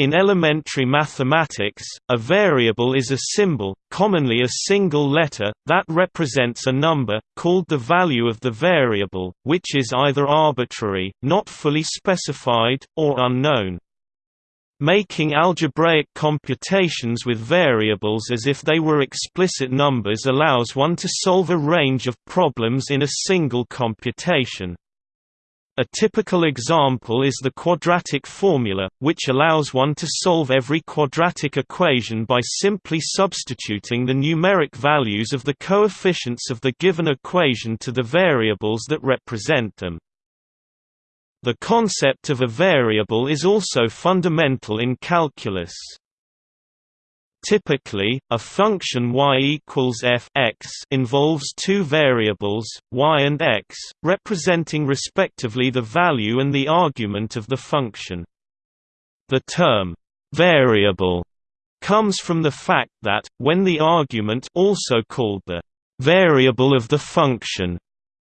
In elementary mathematics, a variable is a symbol, commonly a single letter, that represents a number, called the value of the variable, which is either arbitrary, not fully specified, or unknown. Making algebraic computations with variables as if they were explicit numbers allows one to solve a range of problems in a single computation. A typical example is the quadratic formula, which allows one to solve every quadratic equation by simply substituting the numeric values of the coefficients of the given equation to the variables that represent them. The concept of a variable is also fundamental in calculus. Typically, a function y equals f x involves two variables, y and x, representing respectively the value and the argument of the function. The term, variable, comes from the fact that, when the argument also called the variable of the function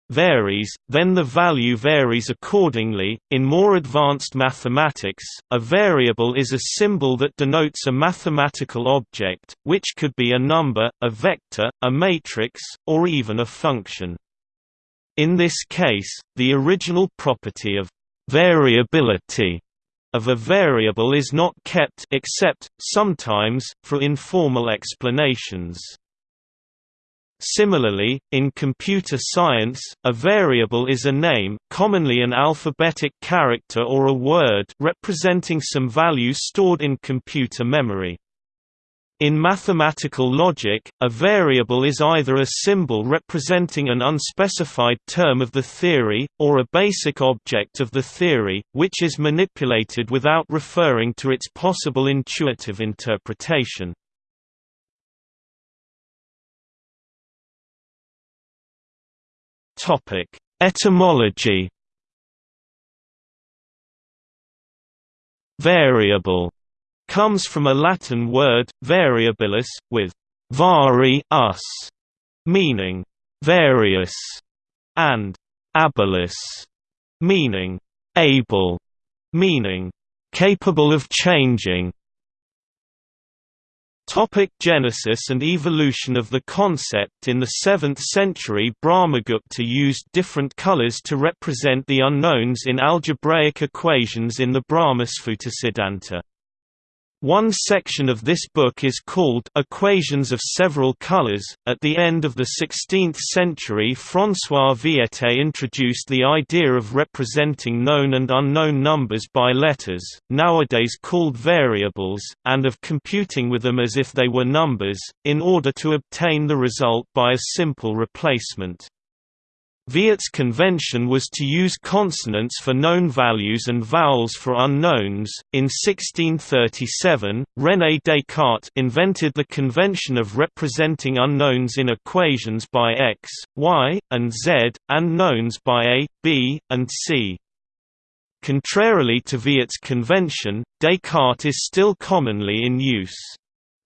varies, then the value varies accordingly. In more advanced mathematics, a variable is a symbol that denotes a mathematical object, which could be a number, a vector, a matrix, or even a function. In this case, the original property of variability of a variable is not kept except, sometimes, for informal explanations. Similarly, in computer science, a variable is a name commonly an alphabetic character or a word representing some value stored in computer memory. In mathematical logic, a variable is either a symbol representing an unspecified term of the theory, or a basic object of the theory, which is manipulated without referring to its possible intuitive interpretation. Topic: Etymology. Variable comes from a Latin word, variabilis, with vari us, meaning various, and abilis, meaning able, meaning capable of changing. Topic Genesis and evolution of the concept. In the 7th century Brahmagupta used different colors to represent the unknowns in algebraic equations in the Brahmasphuta one section of this book is called Equations of Several Colors. At the end of the 16th century, François Viète introduced the idea of representing known and unknown numbers by letters, nowadays called variables, and of computing with them as if they were numbers, in order to obtain the result by a simple replacement. Viète's convention was to use consonants for known values and vowels for unknowns. In 1637, René Descartes invented the convention of representing unknowns in equations by x, y, and z, and knowns by a, b, and c. Contrarily to Viète's convention, Descartes is still commonly in use.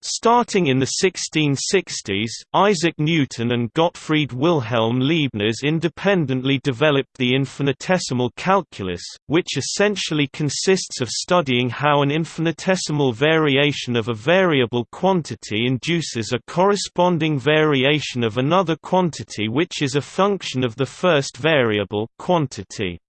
Starting in the 1660s, Isaac Newton and Gottfried Wilhelm Leibniz independently developed the infinitesimal calculus, which essentially consists of studying how an infinitesimal variation of a variable quantity induces a corresponding variation of another quantity which is a function of the first variable quantity.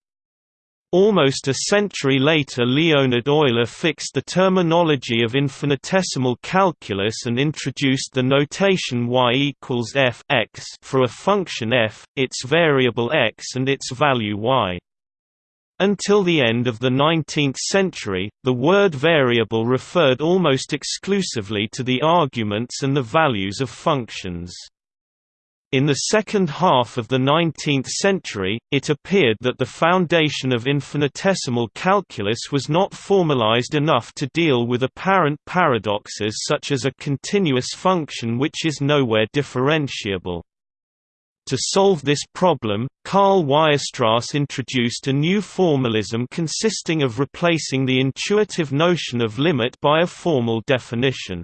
Almost a century later Leonhard Euler fixed the terminology of infinitesimal calculus and introduced the notation y equals f x for a function f, its variable x and its value y. Until the end of the 19th century, the word variable referred almost exclusively to the arguments and the values of functions. In the second half of the 19th century, it appeared that the foundation of infinitesimal calculus was not formalized enough to deal with apparent paradoxes such as a continuous function which is nowhere differentiable. To solve this problem, Karl Weierstrass introduced a new formalism consisting of replacing the intuitive notion of limit by a formal definition.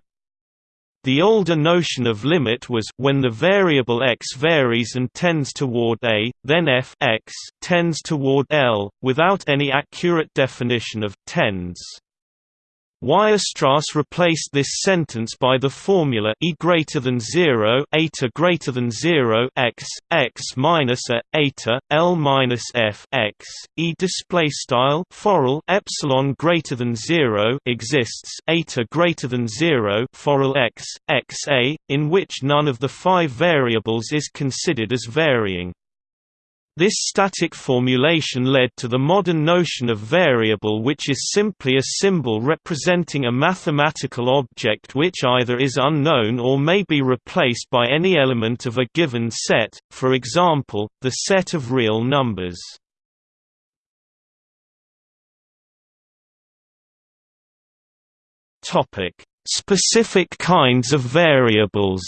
The older notion of limit was when the variable x varies and tends toward a, then f x tends toward L, without any accurate definition of tends. Weierstrass replaced this sentence by the formula e greater than 0 eta greater than 0 x x minus a eta l minus f x? E display style forall epsilon greater than 0 exists eta greater than 0 forall x x a in which none of the five variables is considered as varying this static formulation led to the modern notion of variable which is simply a symbol representing a mathematical object which either is unknown or may be replaced by any element of a given set, for example, the set of real numbers. Specific kinds of variables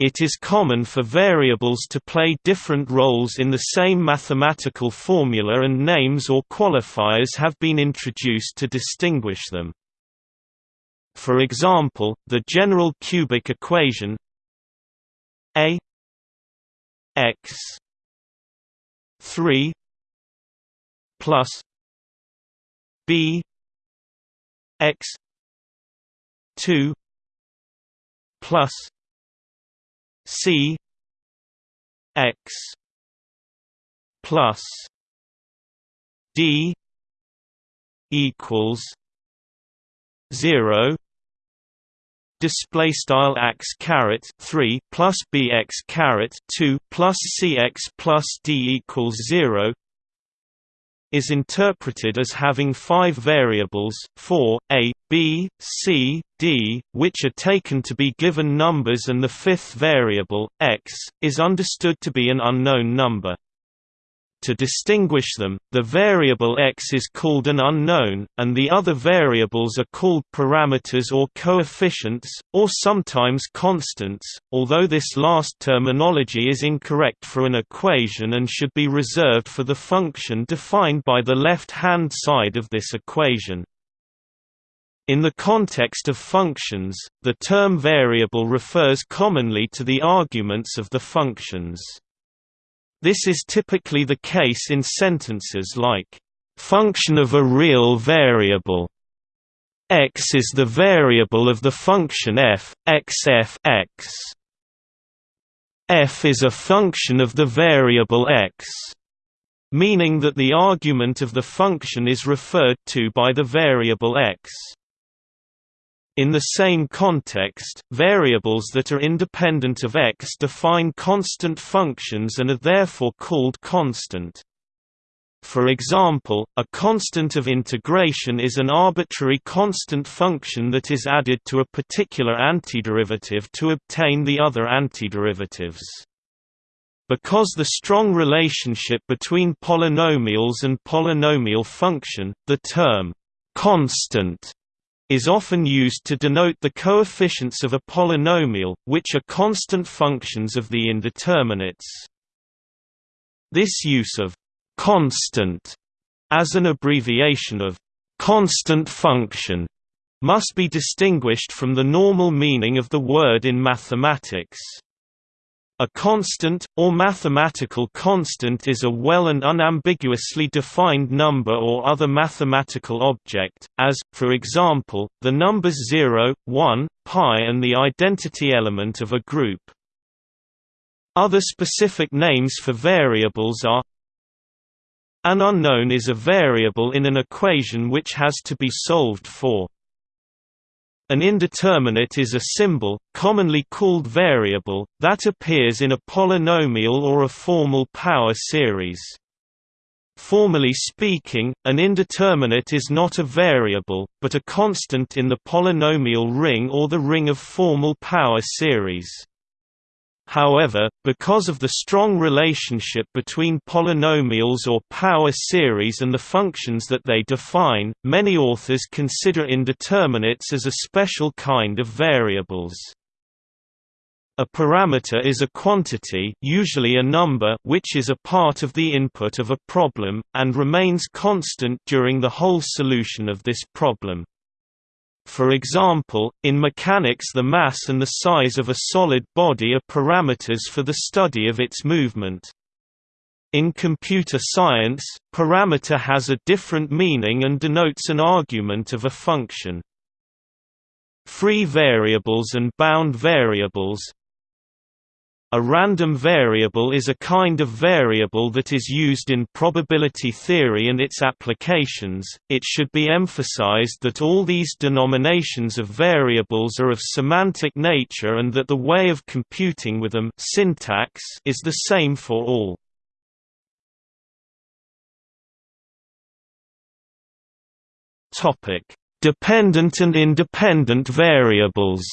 It is common for variables to play different roles in the same mathematical formula and names or qualifiers have been introduced to distinguish them. For example, the general cubic equation a x 3 plus b x 2 plus C X plus D equals zero display style x caret 3 plus bx caret 2 plus cx plus d equals 0 is interpreted as having five variables 4, a, b, c, d, which are taken to be given numbers and the fifth variable, x, is understood to be an unknown number. To distinguish them, the variable x is called an unknown, and the other variables are called parameters or coefficients, or sometimes constants, although this last terminology is incorrect for an equation and should be reserved for the function defined by the left-hand side of this equation. In the context of functions, the term variable refers commonly to the arguments of the functions. This is typically the case in sentences like, "...function of a real variable." x is the variable of the function f, x f x. f is a function of the variable x, meaning that the argument of the function is referred to by the variable x. In the same context, variables that are independent of x define constant functions and are therefore called constant. For example, a constant of integration is an arbitrary constant function that is added to a particular antiderivative to obtain the other antiderivatives. Because the strong relationship between polynomials and polynomial function, the term constant is often used to denote the coefficients of a polynomial, which are constant functions of the indeterminates. This use of «constant» as an abbreviation of «constant function» must be distinguished from the normal meaning of the word in mathematics. A constant, or mathematical constant is a well and unambiguously defined number or other mathematical object, as, for example, the numbers 0, 1, pi and the identity element of a group. Other specific names for variables are An unknown is a variable in an equation which has to be solved for. An indeterminate is a symbol, commonly called variable, that appears in a polynomial or a formal power series. Formally speaking, an indeterminate is not a variable, but a constant in the polynomial ring or the ring of formal power series. However, because of the strong relationship between polynomials or power series and the functions that they define, many authors consider indeterminates as a special kind of variables. A parameter is a quantity usually a number which is a part of the input of a problem, and remains constant during the whole solution of this problem. For example, in mechanics the mass and the size of a solid body are parameters for the study of its movement. In computer science, parameter has a different meaning and denotes an argument of a function. Free variables and bound variables a random variable is a kind of variable that is used in probability theory and its applications. It should be emphasized that all these denominations of variables are of semantic nature and that the way of computing with them syntax is the same for all. Topic: Dependent and independent variables.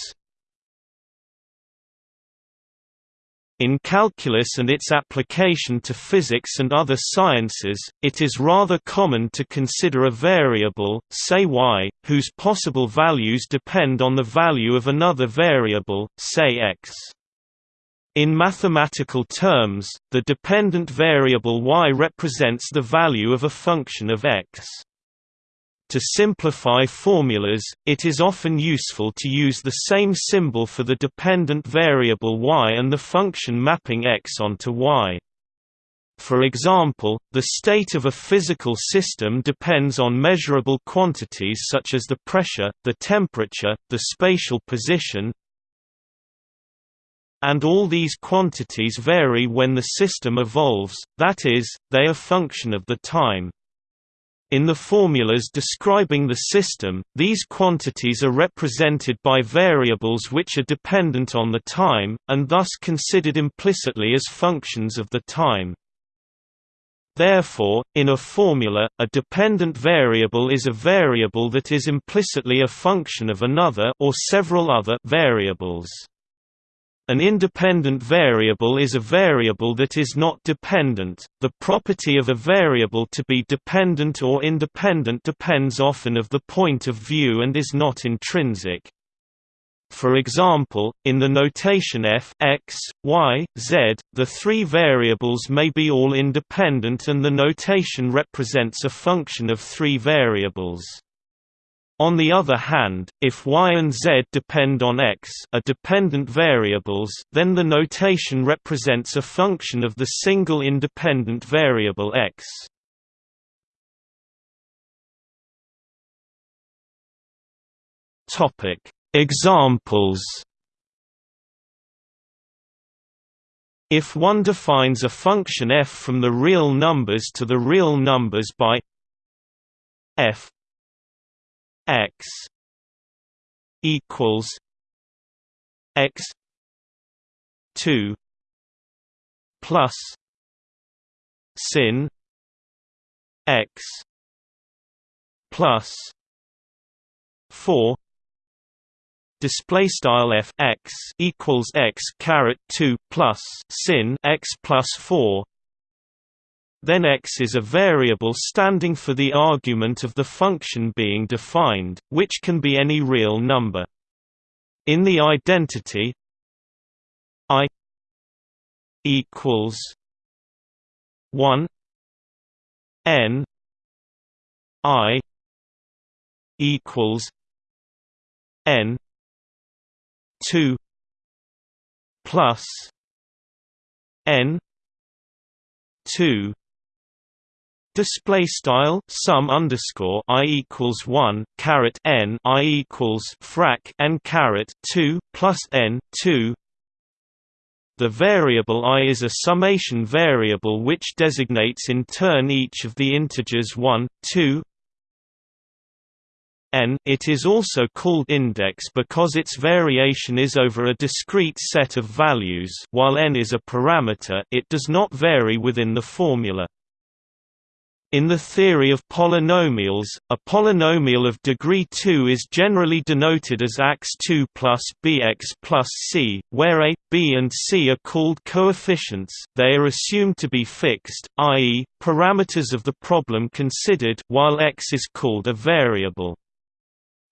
In calculus and its application to physics and other sciences, it is rather common to consider a variable, say y, whose possible values depend on the value of another variable, say x. In mathematical terms, the dependent variable y represents the value of a function of x. To simplify formulas, it is often useful to use the same symbol for the dependent variable y and the function mapping x onto y. For example, the state of a physical system depends on measurable quantities such as the pressure, the temperature, the spatial position, and all these quantities vary when the system evolves, that is, they are a function of the time. In the formulas describing the system, these quantities are represented by variables which are dependent on the time, and thus considered implicitly as functions of the time. Therefore, in a formula, a dependent variable is a variable that is implicitly a function of another or several other variables. An independent variable is a variable that is not dependent. The property of a variable to be dependent or independent depends often of the point of view and is not intrinsic. For example, in the notation f x, y, z, the three variables may be all independent and the notation represents a function of three variables. On the other hand, if y and z depend on x are dependent variables then the notation represents a function of the single independent variable x. Examples If one defines a function f from the real numbers to the real numbers by f x equals x 2 plus sin x plus 4 display style f x equals x caret 2 plus sin x plus 4 then x is a variable standing for the argument of the function being defined, which can be any real number. In the identity i equals 1 n i equals n 2 plus n 2 display style sum underscore i equals 1 caret n i equals frac n caret 2 plus n 2 the variable i is a summation variable which designates in turn each of the integers 1 2 n. It is also called index because its variation is over a discrete set of values. While n is a parameter it does not vary within the formula in the theory of polynomials, a polynomial of degree 2 is generally denoted as x2 plus bx plus c, where a, b and c are called coefficients they are assumed to be fixed, i.e., parameters of the problem considered while x is called a variable.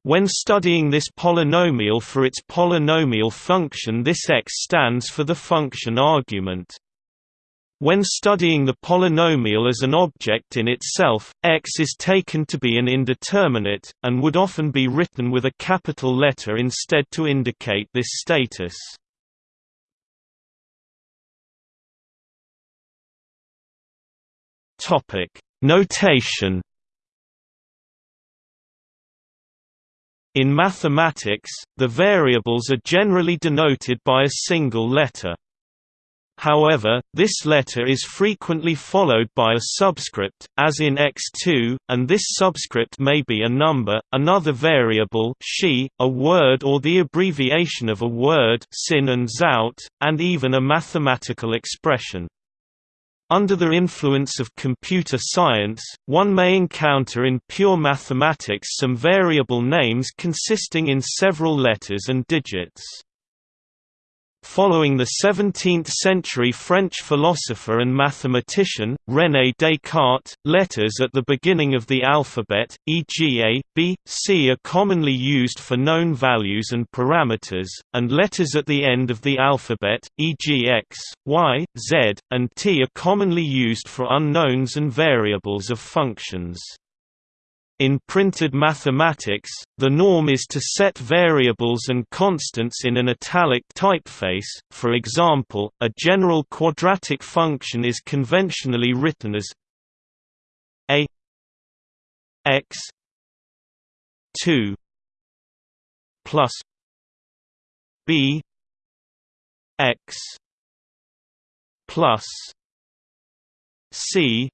When studying this polynomial for its polynomial function this x stands for the function argument. When studying the polynomial as an object in itself, x is taken to be an indeterminate, and would often be written with a capital letter instead to indicate this status. Topic: Notation In mathematics, the variables are generally denoted by a single letter. However, this letter is frequently followed by a subscript, as in x2, and this subscript may be a number, another variable she, a word or the abbreviation of a word sin and zout, and even a mathematical expression. Under the influence of computer science, one may encounter in pure mathematics some variable names consisting in several letters and digits. Following the 17th-century French philosopher and mathematician, René Descartes, letters at the beginning of the alphabet, e.g. A, B, C are commonly used for known values and parameters, and letters at the end of the alphabet, e.g. X, Y, Z, and T are commonly used for unknowns and variables of functions. In printed mathematics, the norm is to set variables and constants in an italic typeface, for example, a general quadratic function is conventionally written as a x 2 plus b x plus c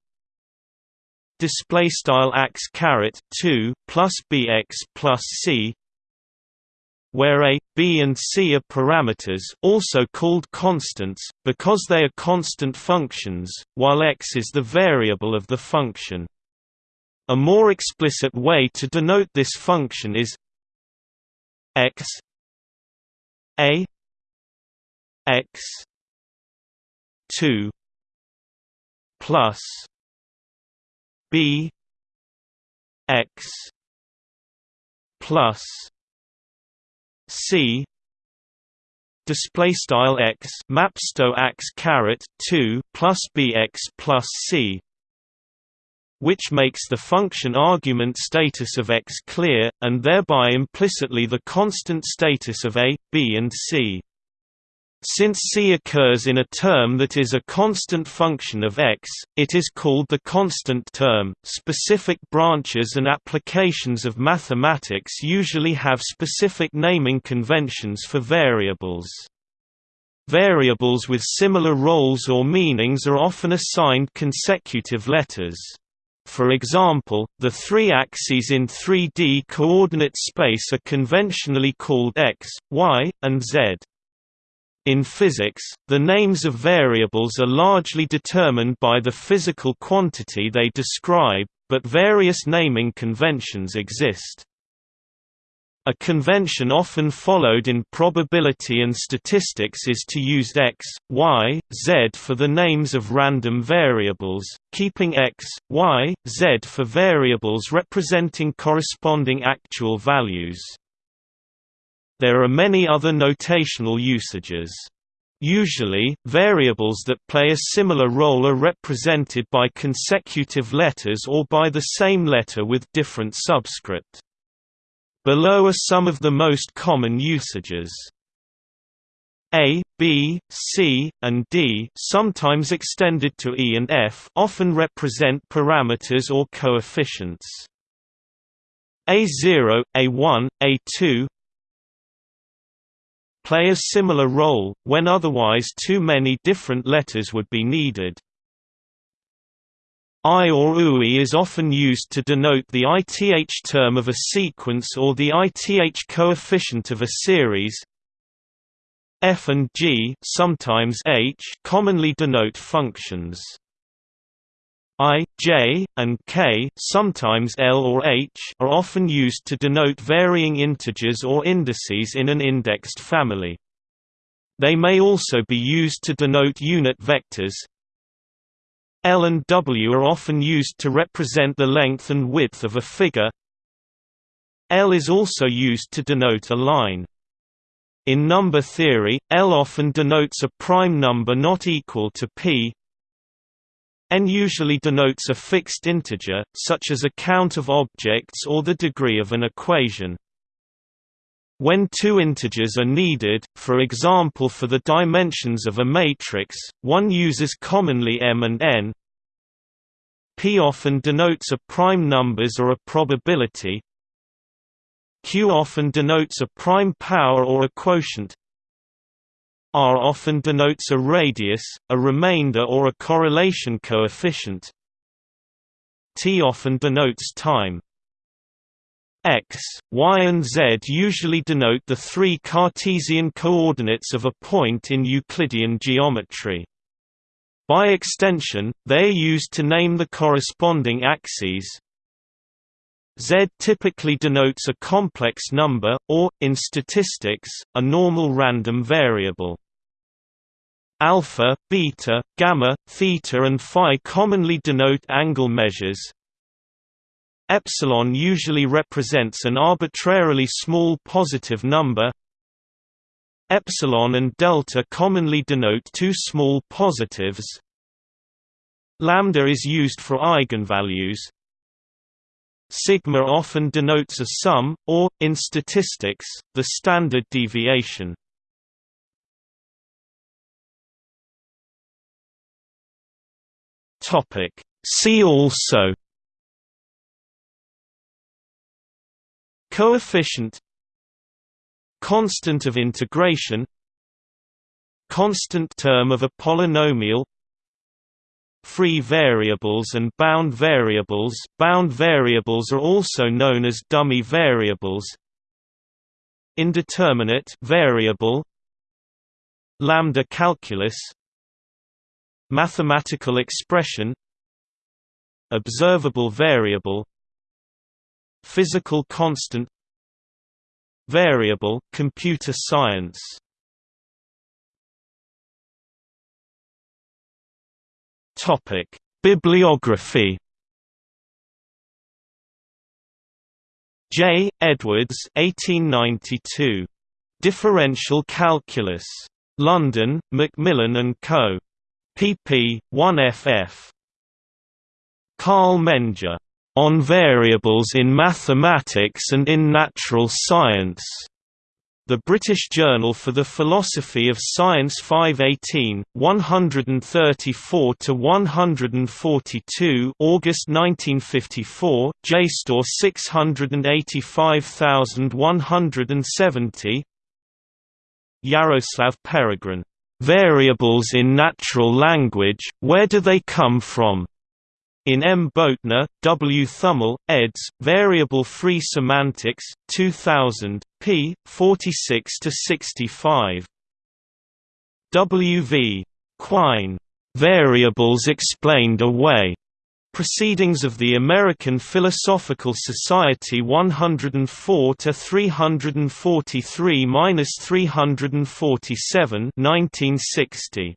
display style x caret 2 plus bx plus c where a, b and c are parameters also called constants, because they are constant functions, while x is the variable of the function. A more explicit way to denote this function is x a x 2 plus b x plus c display style x mapsto x caret 2 plus bx plus c which makes the function argument status of x clear, and thereby implicitly the constant status of a, b and c. Since c occurs in a term that is a constant function of x, it is called the constant term. Specific branches and applications of mathematics usually have specific naming conventions for variables. Variables with similar roles or meanings are often assigned consecutive letters. For example, the three axes in 3D coordinate space are conventionally called x, y, and z. In physics, the names of variables are largely determined by the physical quantity they describe, but various naming conventions exist. A convention often followed in probability and statistics is to use x, y, z for the names of random variables, keeping x, y, z for variables representing corresponding actual values. There are many other notational usages. Usually, variables that play a similar role are represented by consecutive letters or by the same letter with different subscript. Below are some of the most common usages. A, B, C, and D sometimes extended to E and F often represent parameters or coefficients. A0, A1, A2, play a similar role, when otherwise too many different letters would be needed. I or UI is often used to denote the ith term of a sequence or the ith coefficient of a series. F and G sometimes H commonly denote functions. I, J, and K sometimes L or H are often used to denote varying integers or indices in an indexed family. They may also be used to denote unit vectors. L and W are often used to represent the length and width of a figure. L is also used to denote a line. In number theory, L often denotes a prime number not equal to p n usually denotes a fixed integer, such as a count of objects or the degree of an equation. When two integers are needed, for example for the dimensions of a matrix, one uses commonly m and n. P often denotes a prime numbers or a probability. Q often denotes a prime power or a quotient. R often denotes a radius, a remainder or a correlation coefficient. T often denotes time. X, Y and Z usually denote the three Cartesian coordinates of a point in Euclidean geometry. By extension, they are used to name the corresponding axes. Z typically denotes a complex number, or, in statistics, a normal random variable. Alpha, beta, gamma, theta and phi commonly denote angle measures. Epsilon usually represents an arbitrarily small positive number. Epsilon and delta commonly denote two small positives. Lambda is used for eigenvalues. Sigma often denotes a sum, or, in statistics, the standard deviation. Topic. See also Coefficient Constant of integration Constant term of a polynomial Free variables and bound variables bound variables are also known as dummy variables Indeterminate variable Lambda calculus Mathematical expression Observable variable Physical constant Variable computer science Topic Bibliography J. Edwards 1892. Differential Calculus. London, Macmillan and Co pp. 1ff. Karl Menger. On Variables in Mathematics and in Natural Science. The British Journal for the Philosophy of Science 518, 134 to 142, August 1954, JSTOR 685170 Jaroslav Peregrin Variables in Natural Language, Where Do They Come From? In M. Böttner, W. Thümmel, eds. Variable-Free Semantics, 2000, p. 46–65. W. V. Quine. Variables Explained Away. Proceedings of the American Philosophical Society 104 to 343-347 1960